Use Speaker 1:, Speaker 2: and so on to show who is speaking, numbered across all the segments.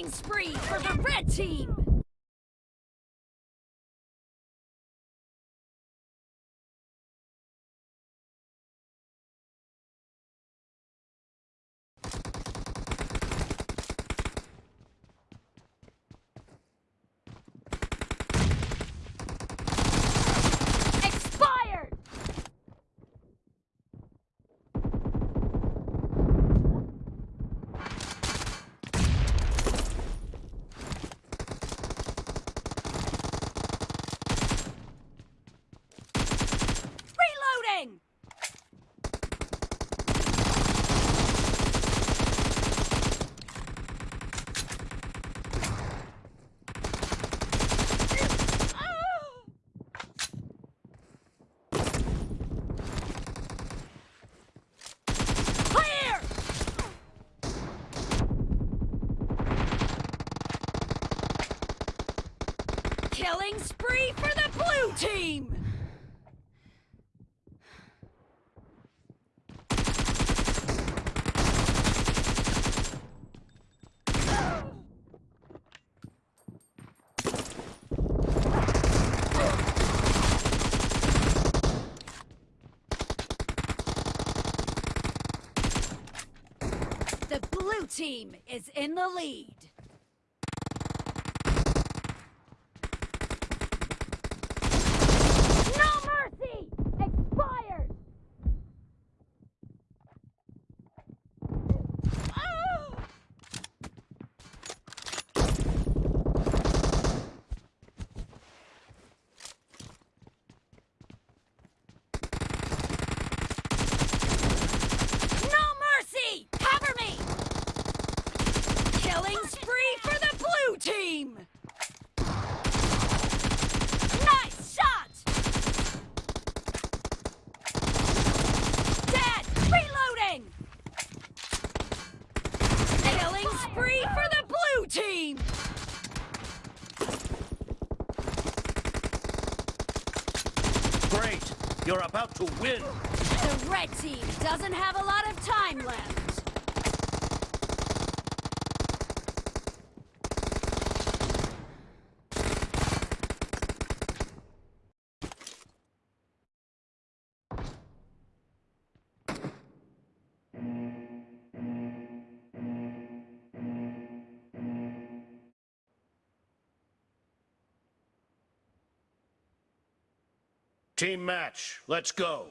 Speaker 1: Killing spree for the red team! Reloading! Killing spree for the blue team! The blue team is in the lead. No mercy! Expired! Ah! No mercy! Cover me! Killing spree for the blue team! Nice shot! Dead! Reloading! Killing spree for the blue team!
Speaker 2: Great! You're about to win!
Speaker 1: The red team doesn't have a lot of time left.
Speaker 2: Team match, let's go!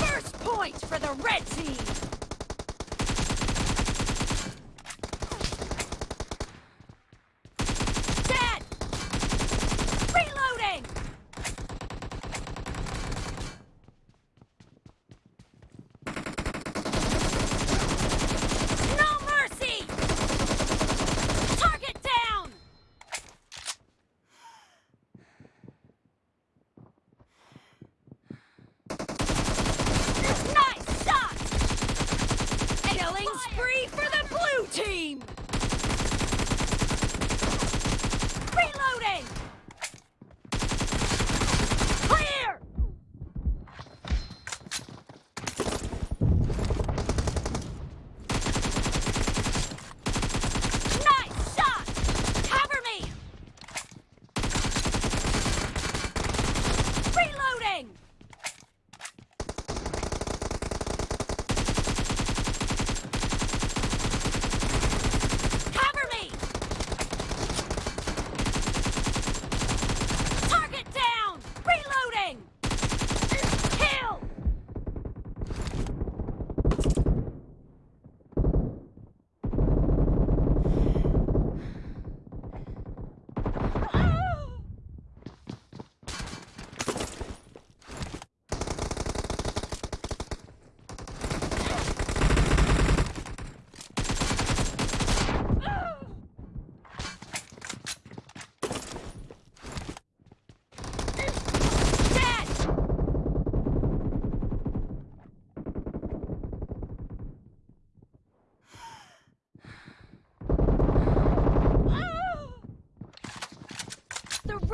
Speaker 1: First point for the red team!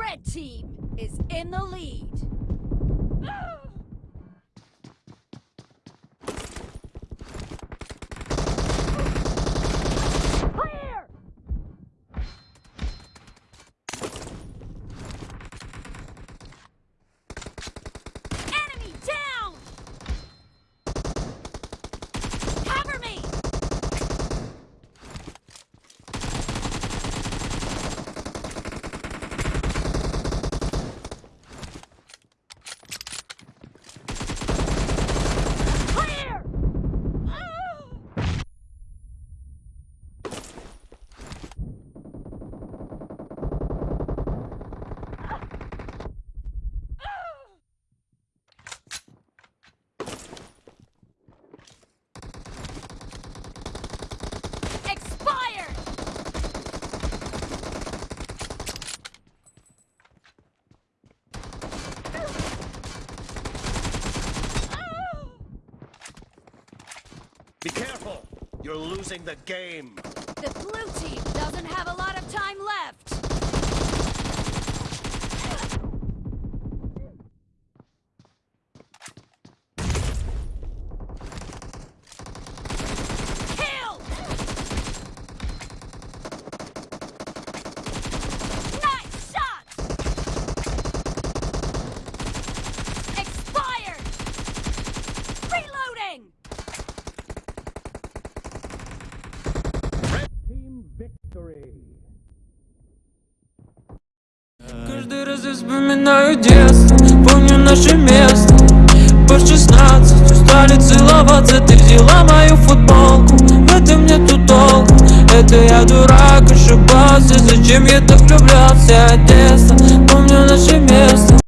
Speaker 1: Red team is in the lead.
Speaker 2: You're losing the game.
Speaker 1: The blue team doesn't have a lot of
Speaker 3: Каждый раз я вспоминаю детство Помню наше место. По 16 устали целоваться Ты взяла мою футболку. В этом нету толку Это я дурак ошибался. Зачем я так влюблялся? Одесса Помню наше место